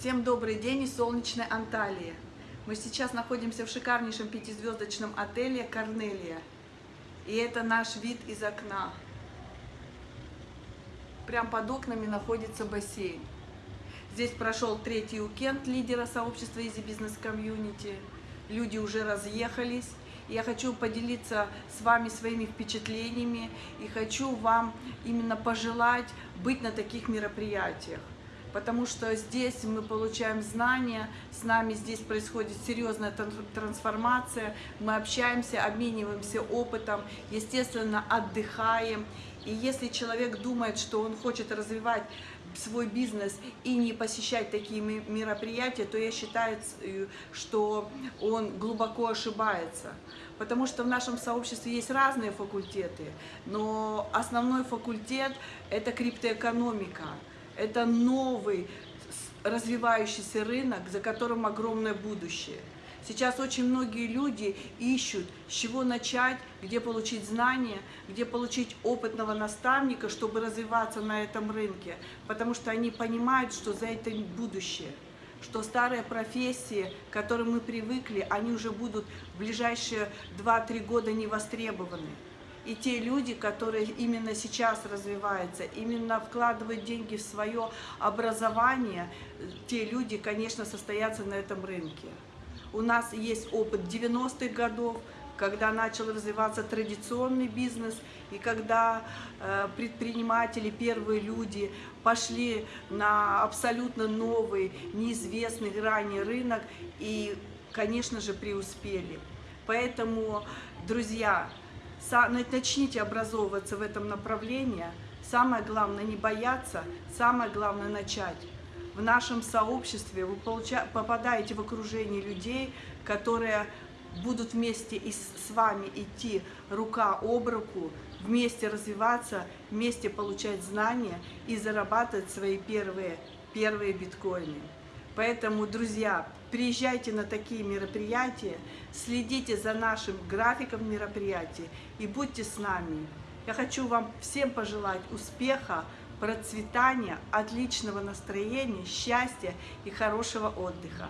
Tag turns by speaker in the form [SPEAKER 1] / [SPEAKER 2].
[SPEAKER 1] Всем добрый день из солнечной Анталии. Мы сейчас находимся в шикарнейшем пятизвездочном отеле «Корнелия». И это наш вид из окна. Прям под окнами находится бассейн. Здесь прошел третий уикенд лидера сообщества Easy Business Community. Люди уже разъехались. Я хочу поделиться с вами своими впечатлениями и хочу вам именно пожелать быть на таких мероприятиях потому что здесь мы получаем знания, с нами здесь происходит серьезная трансформация, мы общаемся, обмениваемся опытом, естественно, отдыхаем. И если человек думает, что он хочет развивать свой бизнес и не посещать такие мероприятия, то я считаю, э, что он глубоко ошибается. Потому что в нашем сообществе есть разные факультеты, но основной факультет – это криптоэкономика. Это новый развивающийся рынок, за которым огромное будущее. Сейчас очень многие люди ищут, с чего начать, где получить знания, где получить опытного наставника, чтобы развиваться на этом рынке, потому что они понимают, что за этим будущее, что старые профессии, к которым мы привыкли, они уже будут в ближайшие 2-3 года не востребованы. И те люди, которые именно сейчас развиваются, именно вкладывают деньги в свое образование, те люди, конечно, состоятся на этом рынке. У нас есть опыт 90-х годов, когда начал развиваться традиционный бизнес, и когда э, предприниматели, первые люди пошли на абсолютно новый, неизвестный ранее рынок и, конечно же, преуспели. Поэтому, друзья, начните образовываться в этом направлении. Самое главное не бояться, самое главное начать. В нашем сообществе вы попадаете в окружение людей, которые будут вместе и с вами идти рука об руку, вместе развиваться, вместе получать знания и зарабатывать свои первые, первые биткоины. Поэтому, друзья, приезжайте на такие мероприятия, следите за нашим графиком мероприятий и будьте с нами. Я хочу вам всем пожелать успеха, процветания, отличного настроения, счастья и хорошего отдыха.